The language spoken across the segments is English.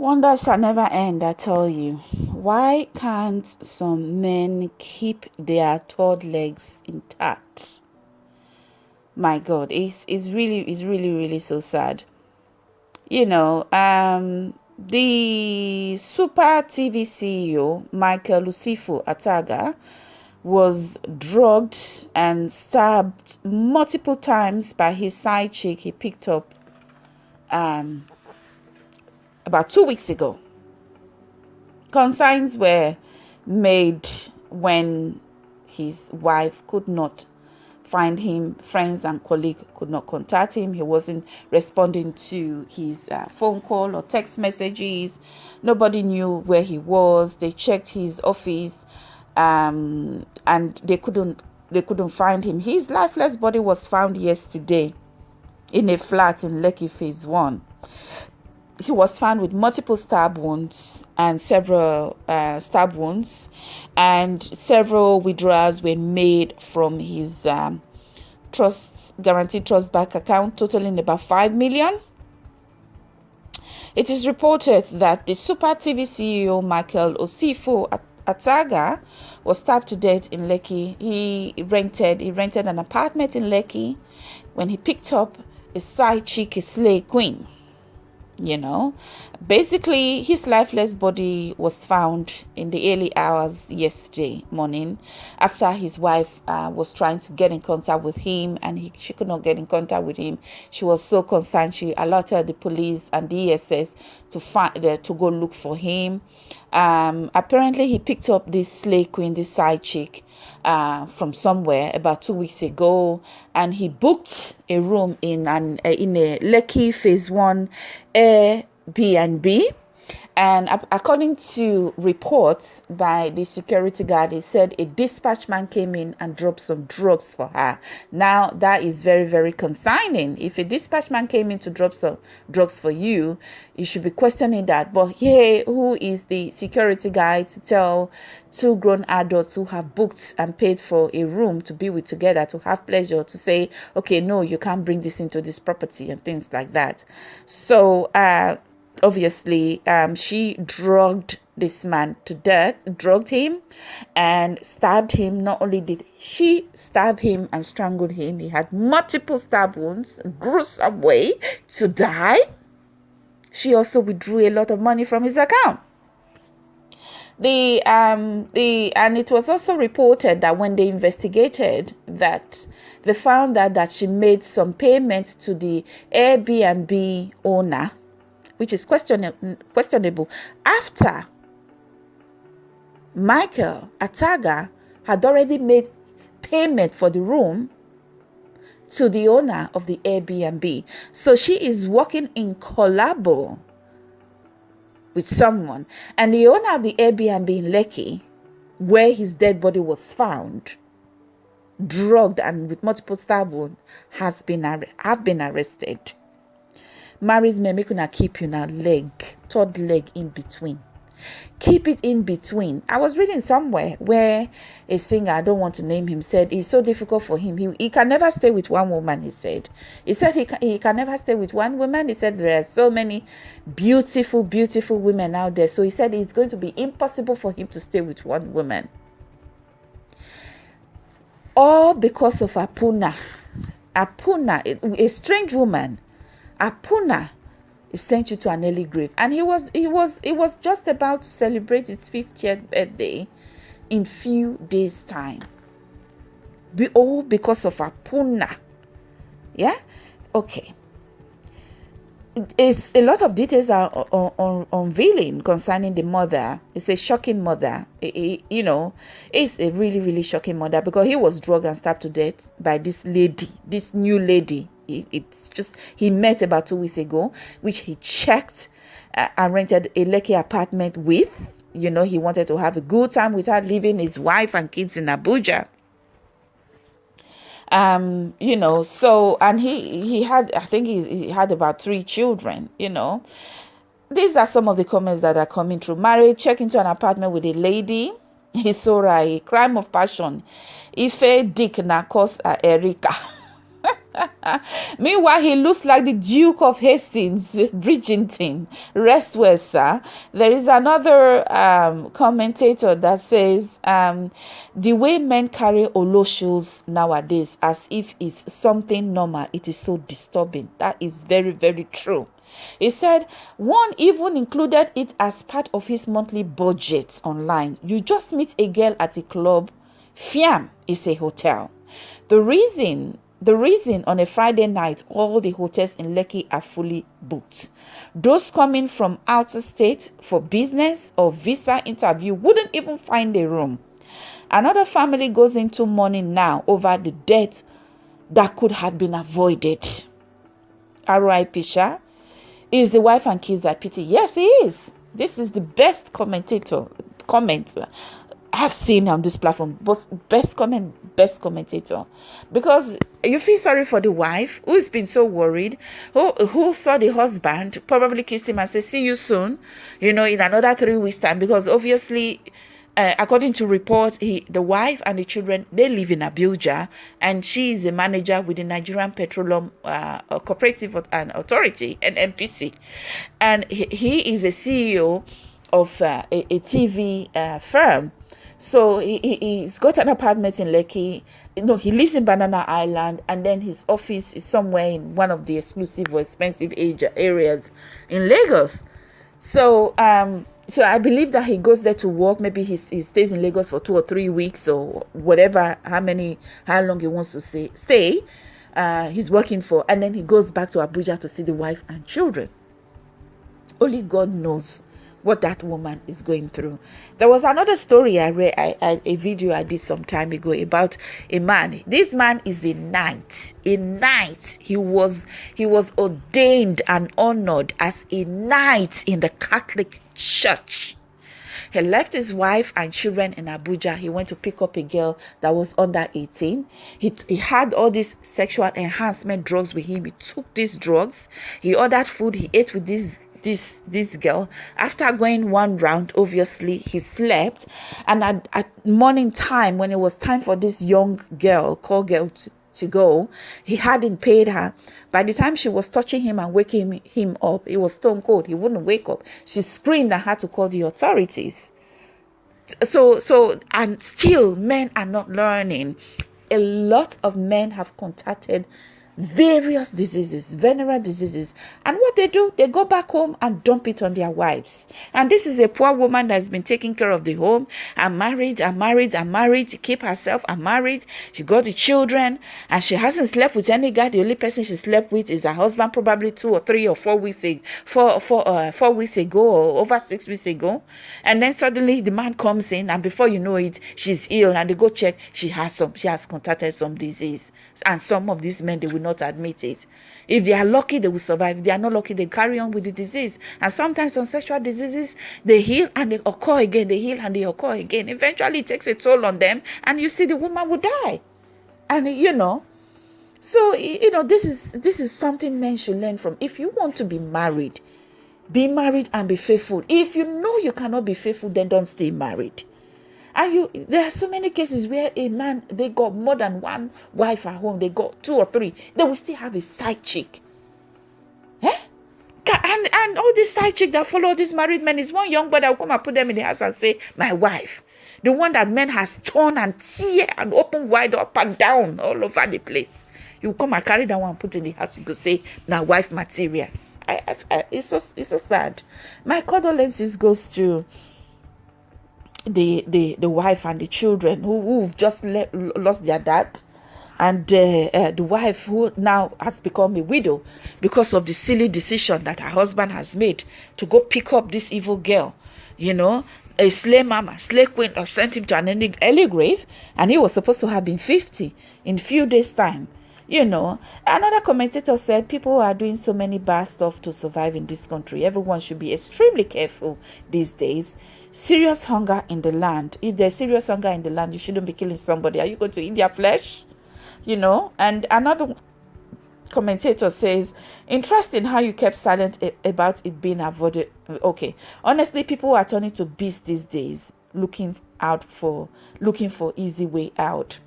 Wonder shall never end, I tell you. Why can't some men keep their third legs intact? My God, it's, it's really, it's really, really so sad. You know, um, the Super TV CEO, Michael Usifo Ataga, was drugged and stabbed multiple times by his side chick he picked up um, about two weeks ago. Consigns were made when his wife could not find him. Friends and colleagues could not contact him. He wasn't responding to his uh, phone call or text messages. Nobody knew where he was. They checked his office, um, and they couldn't. They couldn't find him. His lifeless body was found yesterday in a flat in Lekki Phase One he was found with multiple stab wounds and several uh, stab wounds, and several withdrawals were made from his um, trust Guaranty Trust bank account, totaling about five million. It is reported that the Super TV CEO Michael Usifo Ataga was stabbed to death in Lekki. He rented he rented an apartment in Lekki when he picked up a side chick, a slay queen you know? Basically his lifeless body was found in the early hours yesterday morning after his wife uh, was trying to get in contact with him and he, she could not get in contact with him. She was so concerned. She alerted the police and the ess to find uh, to go look for him um, apparently he picked up this slay queen this side chick uh, from somewhere about two weeks ago, and he booked a room in an uh, in a Lekki Phase One Airbnb and according to reports by the security guard, he said a dispatch man came in and dropped some drugs for her. Now, that is very, very concerning. If a dispatch man came in to drop some drugs for you, you should be questioning that. But hey, who is the security guy to tell two grown adults who have booked and paid for a room to be with together to have pleasure to say, okay, no, you can't bring this into this property and things like that. So, uh, obviously um, she drugged this man to death drugged him and stabbed him. Not only did she stab him and strangled him he had multiple stab wounds gruesome way to die. She also withdrew a lot of money from his account. The um the and it was also reported that when they investigated that they found that that she made some payments to the airbnb owner which is questionable, after Michael Ataga had already made payment for the room to the owner of the Airbnb. So she is working in collabo with someone. And the owner of the Airbnb in Lekki, where his dead body was found, drugged and with multiple stab wounds, has been have been arrested marries me make una keep una leg third leg in between. Keep it in between. I was reading somewhere where a singer i don't want to name him said it's so difficult for him. He, he can never stay with one woman he said. He said he can, he can never stay with one woman. He said there are so many beautiful beautiful women out there. So he said it's going to be impossible for him to stay with one woman. All because of apuna. Apuna a strange woman Apuna sent you to an early grave. And he was he was he was just about to celebrate his 50th birthday in few days' time. Be all because of Apuna. Yeah? Okay. It's a lot of details are on, on, unveiling concerning the mother. It's a shocking mother. It, it, you know, it's a really, really shocking mother because he was drugged and stabbed to death by this lady, this new lady it's just he met about two weeks ago, which he checked uh, and rented a Lekki apartment with. You know, he wanted to have a good time without leaving his wife and kids in Abuja. Um, you know, so and he he had I think he, he had about three children. You know, these are some of the comments that are coming through. Married, check into an apartment with a lady. A crime of passion. Ife Dick Nakos Erika. Meanwhile, he looks like the Duke of Hastings, Bridgerton. Rest well, sir. There is another um, commentator that says um, the way men carry oloshos nowadays as if it's something normal, it is so disturbing. That is very, very true. He said one even included it as part of his monthly budget online. You just meet a girl at a club, Fiam is a hotel. The reason the reason on a Friday night all the hotels in Lekki are fully booked. Those coming from outer state for business or visa interview wouldn't even find a room. Another family goes into mourning now over the death that could have been avoided. R.I.P. Shah is the wife and kids that pity. Yes, he is. This is the best commentator comment I've seen on this platform. Best comment, best commentator, because you feel sorry for the wife who's been so worried, who who saw the husband probably kissed him and said, "See you soon," you know, in another three weeks time, because obviously uh, according to reports, he, the wife and the children, they live in Abuja, and she is a manager with the Nigerian Petroleum uh, Cooperative and Authority, an NPC, and he, he is a CEO of uh, a, a, TV uh, firm. So he, he's got an apartment in Lekki. No, he lives in Banana Island, and then his office is somewhere in one of the exclusive or expensive areas in Lagos. So um, so I believe that he goes there to work. Maybe he, he stays in Lagos for two or three weeks or whatever, how many, how long he wants to stay. stay. Uh, he's working for, and then he goes back to Abuja to see the wife and children. Only God knows what that woman is going through. There was another story I read, I, I, a video I did some time ago about a man. This man is a knight. A knight. He was he was ordained and honored as a knight in the Catholic Church. He left his wife and children in Abuja. He went to pick up a girl that was under 18. He, he had all these sexual enhancement drugs with him. He took these drugs. He ordered food. He ate with this this this girl. After going one round obviously he slept. And at, at morning time when it was time for this young girl call girl to, to go he hadn't paid her. By the time she was touching him and waking him up it was stone cold. He wouldn't wake up. She screamed and had to call the authorities. So so and still men are not learning. A lot of men have contacted various diseases, venereal diseases. And what they do, they go back home and dump it on their wives. And this is a poor woman that's been taking care of the home and married and married and married to keep herself and married. She got the children and she hasn't slept with any guy. The only person she slept with is her husband, probably two or three or four weeks ago, four, four, uh, four weeks ago or over six weeks ago. And then suddenly the man comes in and before you know it, she's ill and they go check. She has some, she has contracted some disease. And some of these men, they will not admit it. If they are lucky, they will survive. If they are not lucky, they carry on with the disease. And sometimes some sexual diseases, they heal and they occur again. They heal and they occur again. Eventually, it takes a toll on them, and you see the woman will die. And you know, so you know, this is this is something men should learn from. If you want to be married, be married and be faithful. If you know you cannot be faithful, then don't stay married. And you, there are so many cases where a man they got more than one wife at home, they got two or three, they will still have a side chick. Eh? And and all these side chick that follow these married men is one young boy that will come and put them in the house and say, My wife. The one that men has torn and tear and open wide up and down all over the place. You come and carry that one and put in the house, you could say, Now wife material. I, I, I, it's so it's so sad. My condolences goes to the the the wife and the children who who've just le- lost their dad. And uh, uh, the wife who now has become a widow because of the silly decision that her husband has made to go pick up this evil girl you know a slay mama slay queen sent him to an early grave. And he was supposed to have been 50 in a few days time you know another commentator said people are doing so many bad stuff to survive in this country. Everyone should be extremely careful these days. Serious hunger in the land. If there's serious hunger in the land you shouldn't be killing somebody. Are you going to eat their flesh? You know and another commentator says interesting how you kept silent about it being avoided. Okay honestly people are turning to beasts these days looking out for looking for easy way out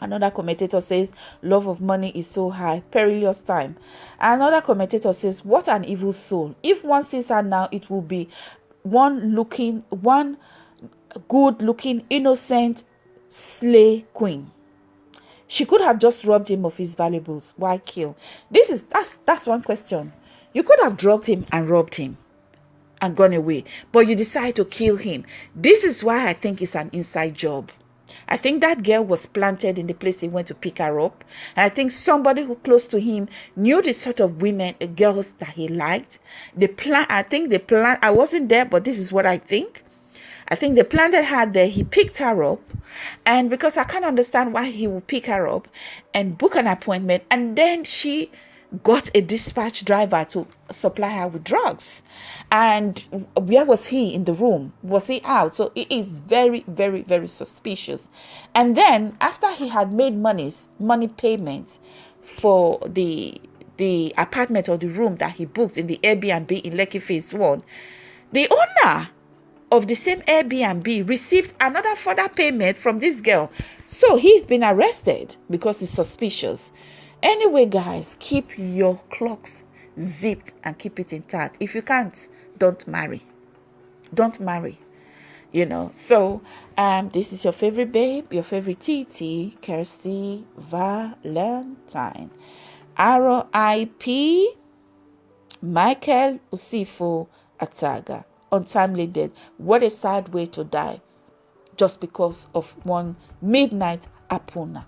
Another commentator says, Love of money is so high, perilous time. Another commentator says, What an evil soul. If one sees her now, it will be one looking, one good looking, innocent slay queen. She could have just robbed him of his valuables. Why kill? This is that's that's one question. You could have drugged him and robbed him and gone away, but you decide to kill him. This is why I think it's an inside job. I think that girl was planted in the place he went to pick her up. And I think somebody who close to him knew the sort of women, uh, girls that he liked. The plan, I think the plan, I wasn't there, but this is what I think. I think the planted her there. He picked her up. And because I can't understand why he would pick her up and book an appointment. And then she got a dispatch driver to supply her with drugs. And where was he in the room? Was he out? So it is very, very, very suspicious. And then after he had made monies, money payments for the the apartment or the room that he booked in the Airbnb in Lekki Phase 1, the owner of the same Airbnb received another further payment from this girl. So he's been arrested because he's suspicious. Anyway, guys, keep your clocks zipped and keep it intact. If you can't, don't marry. Don't marry. You know, so um, this is your favorite babe, your favorite TT, Kirsty Valentine. R.I.P. Michael Usifo Ataga. Untimely death. What a sad way to die. Just because of one midnight apuna.